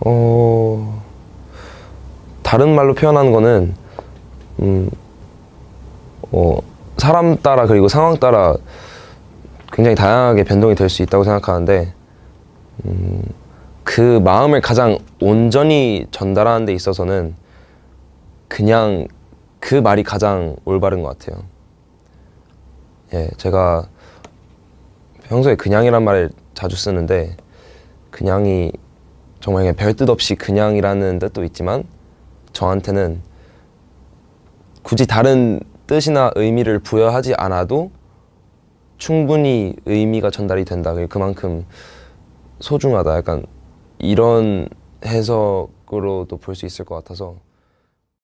어 다른 말로 표현하는 거는 음, 어, 사람 따라 그리고 상황 따라 굉장히 다양하게 변동이 될 수 있다고 생각하는데 음, 그 마음을 가장 온전히 전달하는 데 있어서는 그냥 그 말이 가장 올바른 것 같아요. 예, 제가 평소에 그냥이란 말을 자주 쓰는데 그냥이 정말 그냥 별뜻 없이 그냥이라는 뜻도 있지만 저한테는 굳이 다른 뜻이나 의미를 부여하지 않아도 충분히 의미가 전달이 된다. 그만큼 소중하다. 약간 이런 해석으로도 볼 수 있을 것 같아서